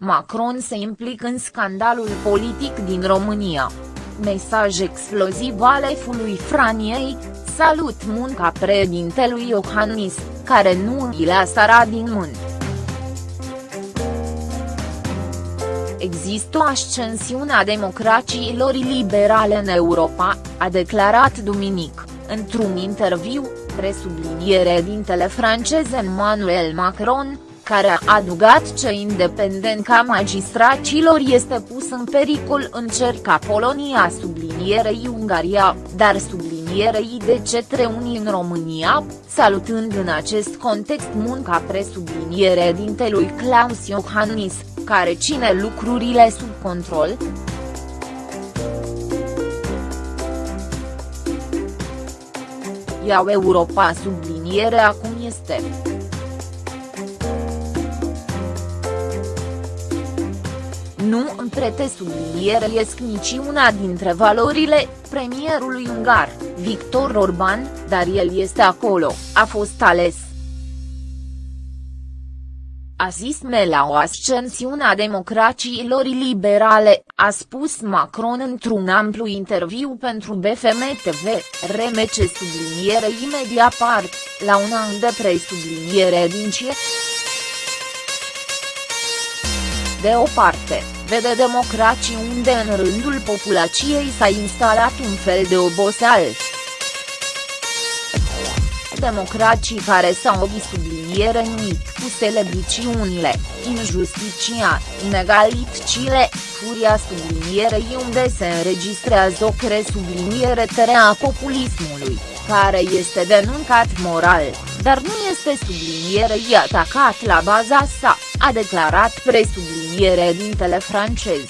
Macron se implică în scandalul politic din România. Mesaj exploziv al efului Franiei, salut munca președintelui Iohannis, care nu îi a sara din mâini. Există o ascensiune a democrațiilor liberale în Europa, a declarat duminic, într-un interviu, presubliniere dintele francez Emmanuel Macron, care a adugat ce independența magistraților este pus în pericol în cerca Polonia sublinierei Ungaria, dar sublinierei de cetre unii în România, salutând în acest context munca presubliniere dintelui Klaus Iohannis, care ține lucrurile sub control, iau Europa subliniere acum este. Nu îmi prete sublinieriesc niciuna dintre valorile premierului ungar, Victor Orban, dar el este acolo, a fost ales. A zis la o ascensiune a democrațiilor liberale, a spus Macron într-un amplu interviu pentru BFM TV, RMC subliniere imediat part, la un an de presubliniere din CIE. De o parte, vede democrații unde în rândul populației s-a instalat un fel de oboseală. Democrații care s-au obi subliniere numit cu selebiciunile, injustiția, inegalitățile, furia sublinierei unde se înregistrează o cresubliniere a populismului, care este denuncat moral, dar nu este sublinierei atacat la baza sa, a declarat presubliniere dintele francez.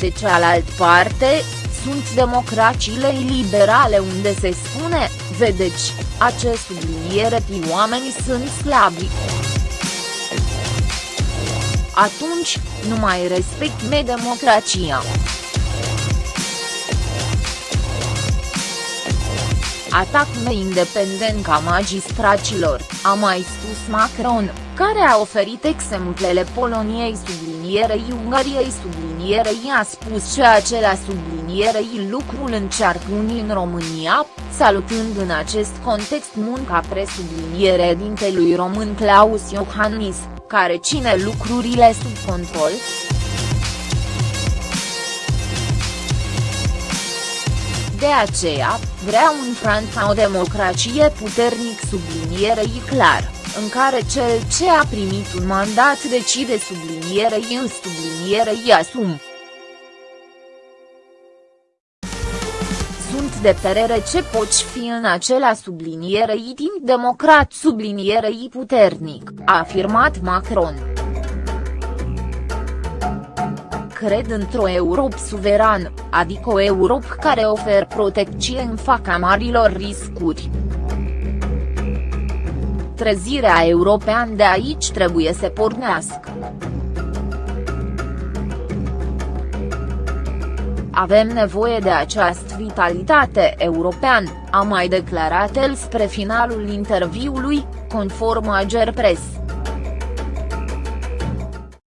De cealaltă parte, sunt democrațiile liberale unde se spune, vedeți, acest subliniere oamenii sunt slabi. Atunci, nu mai respect me democrația. Atac me independent ca magistracilor, a mai spus Macron, care a oferit exemplele Poloniei sublinierei Ungariei sublinierei a spus ce acela sublinierei lucrul încearcă unii în România, salutând în acest context munca presubliniere dintelui român Claus Iohannis, care ține lucrurile sub control. De aceea, vrea un Franța o democrație puternic sublinierei clar în care cel ce a primit un mandat decide sublinierei în sublinierei asum. Sunt de părere ce poți fi în acela sublinierei timp democrat sublinierei puternic, a afirmat Macron. Cred într-o Europa suverană, adică o Europa care oferă protecție în fața marilor riscuri trezirea european de aici trebuie să pornească. Avem nevoie de această vitalitate europeană, a mai declarat el spre finalul interviului, conform Agerpres.